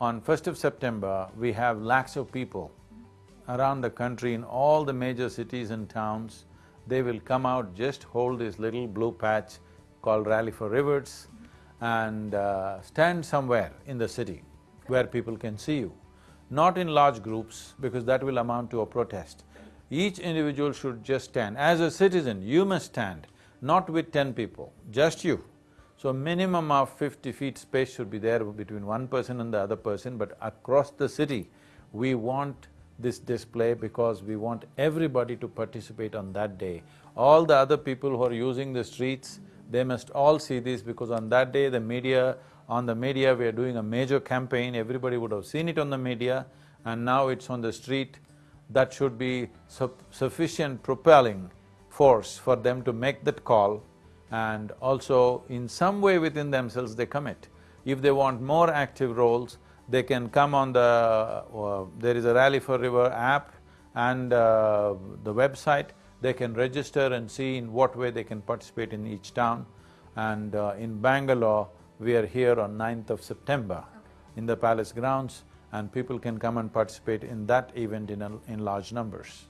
On first of September, we have lakhs of people around the country in all the major cities and towns. They will come out, just hold this little blue patch called Rally for Rivers and uh, stand somewhere in the city where people can see you. Not in large groups because that will amount to a protest. Each individual should just stand. As a citizen, you must stand, not with ten people, just you. So minimum of fifty feet space should be there between one person and the other person, but across the city, we want this display because we want everybody to participate on that day. All the other people who are using the streets, they must all see this because on that day the media, on the media we are doing a major campaign, everybody would have seen it on the media and now it's on the street. That should be su sufficient propelling force for them to make that call and also in some way within themselves they commit. If they want more active roles, they can come on the… Uh, there is a Rally for River app and uh, the website, they can register and see in what way they can participate in each town. And uh, in Bangalore, we are here on 9th of September okay. in the palace grounds and people can come and participate in that event in, a, in large numbers.